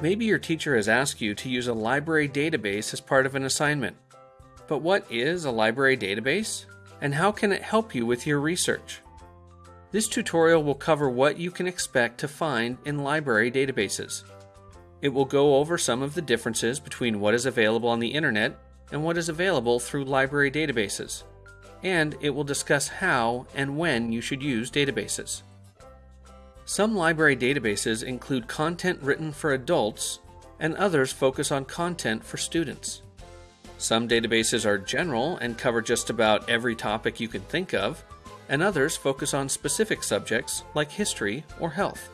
Maybe your teacher has asked you to use a library database as part of an assignment. But what is a library database? And how can it help you with your research? This tutorial will cover what you can expect to find in library databases. It will go over some of the differences between what is available on the internet and what is available through library databases. And it will discuss how and when you should use databases. Some library databases include content written for adults, and others focus on content for students. Some databases are general and cover just about every topic you can think of, and others focus on specific subjects like history or health.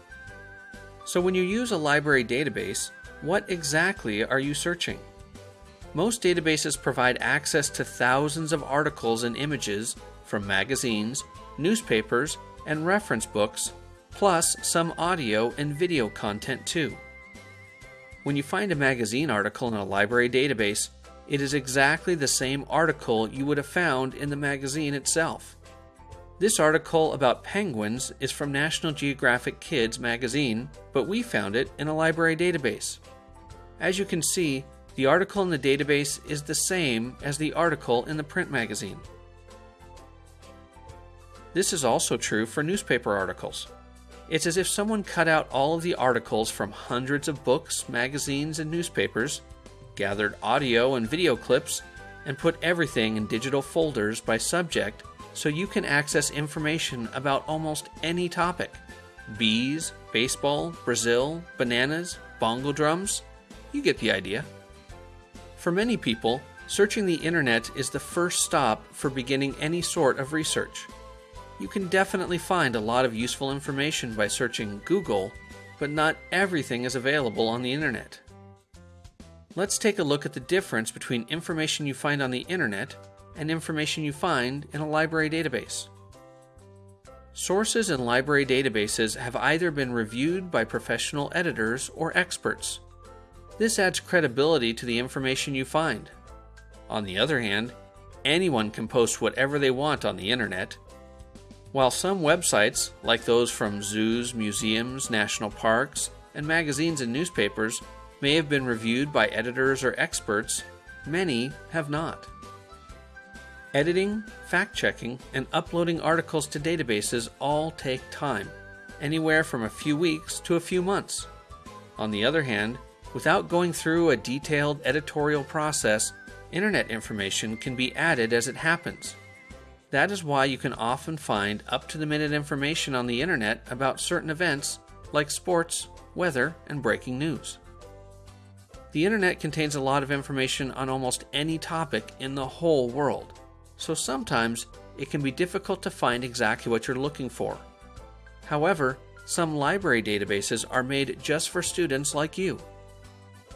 So when you use a library database, what exactly are you searching? Most databases provide access to thousands of articles and images from magazines, newspapers, and reference books, plus some audio and video content too. When you find a magazine article in a library database, it is exactly the same article you would have found in the magazine itself. This article about penguins is from National Geographic Kids magazine, but we found it in a library database. As you can see, the article in the database is the same as the article in the print magazine. This is also true for newspaper articles. It's as if someone cut out all of the articles from hundreds of books, magazines, and newspapers, gathered audio and video clips, and put everything in digital folders by subject so you can access information about almost any topic bees, baseball, Brazil, bananas, bongo drums. You get the idea. For many people, searching the internet is the first stop for beginning any sort of research. You can definitely find a lot of useful information by searching Google, but not everything is available on the internet. Let's take a look at the difference between information you find on the internet and information you find in a library database. Sources in library databases have either been reviewed by professional editors or experts. This adds credibility to the information you find. On the other hand, anyone can post whatever they want on the internet. While some websites, like those from zoos, museums, national parks, and magazines and newspapers, may have been reviewed by editors or experts, many have not. Editing, fact checking, and uploading articles to databases all take time, anywhere from a few weeks to a few months. On the other hand, without going through a detailed editorial process, internet information can be added as it happens. That is why you can often find up to the minute information on the internet about certain events like sports, weather, and breaking news. The internet contains a lot of information on almost any topic in the whole world so sometimes it can be difficult to find exactly what you're looking for. However, some library databases are made just for students like you.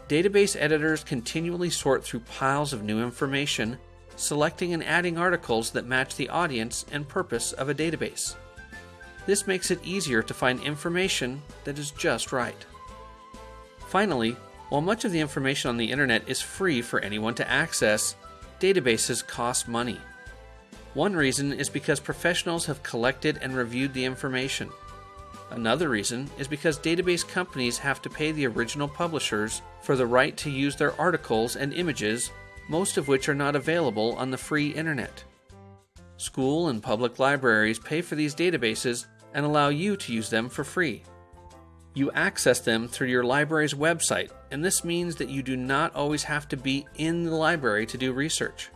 Database editors continually sort through piles of new information, selecting and adding articles that match the audience and purpose of a database. This makes it easier to find information that is just right. Finally, while much of the information on the internet is free for anyone to access, databases cost money. One reason is because professionals have collected and reviewed the information. Another reason is because database companies have to pay the original publishers for the right to use their articles and images, most of which are not available on the free internet. School and public libraries pay for these databases and allow you to use them for free. You access them through your library's website, and this means that you do not always have to be in the library to do research.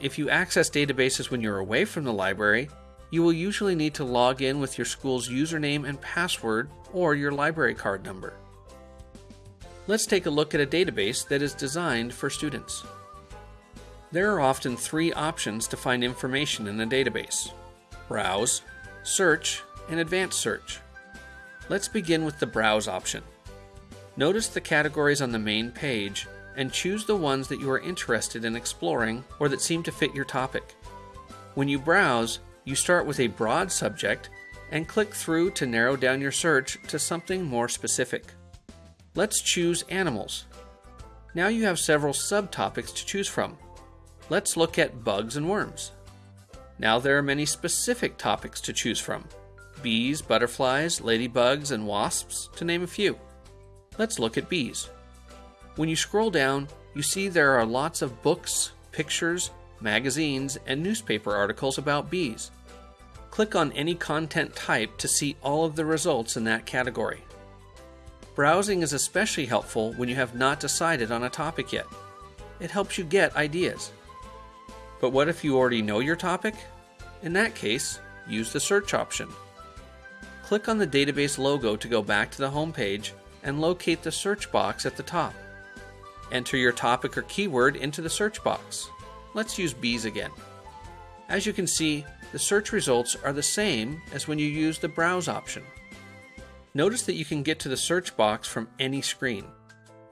If you access databases when you're away from the library, you will usually need to log in with your school's username and password or your library card number. Let's take a look at a database that is designed for students. There are often three options to find information in a database Browse, Search, and Advanced Search. Let's begin with the Browse option. Notice the categories on the main page and choose the ones that you are interested in exploring or that seem to fit your topic. When you browse, you start with a broad subject and click through to narrow down your search to something more specific. Let's choose animals. Now you have several subtopics to choose from. Let's look at bugs and worms. Now there are many specific topics to choose from bees, butterflies, ladybugs, and wasps, to name a few. Let's look at bees. When you scroll down, you see there are lots of books, pictures, magazines, and newspaper articles about bees. Click on any content type to see all of the results in that category. Browsing is especially helpful when you have not decided on a topic yet. It helps you get ideas. But what if you already know your topic? In that case, use the search option. Click on the database logo to go back to the home page and locate the search box at the top. Enter your topic or keyword into the search box. Let's use bees again. As you can see, the search results are the same as when you use the browse option. Notice that you can get to the search box from any screen.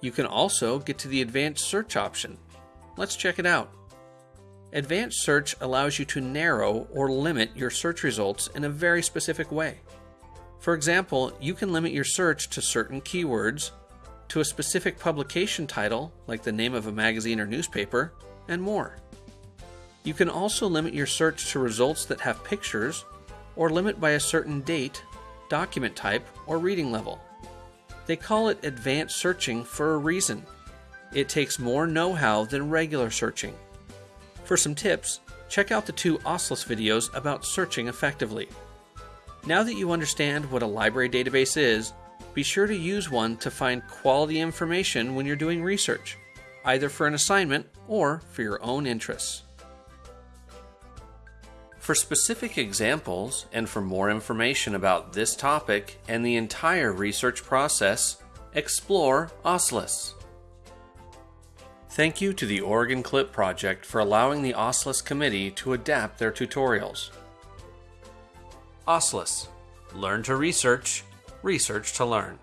You can also get to the advanced search option. Let's check it out. Advanced search allows you to narrow or limit your search results in a very specific way. For example, you can limit your search to certain keywords, to a specific publication title, like the name of a magazine or newspaper, and more. You can also limit your search to results that have pictures, or limit by a certain date, document type, or reading level. They call it advanced searching for a reason. It takes more know how than regular searching. For some tips, check out the two OSLIS videos about searching effectively. Now that you understand what a library database is, be sure to use one to find quality information when you're doing research, either for an assignment or for your own interests. For specific examples and for more information about this topic and the entire research process, explore OSLIS. Thank you to the Oregon Clip Project for allowing the OSLIS committee to adapt their tutorials. OSLIS Learn to research, research to learn.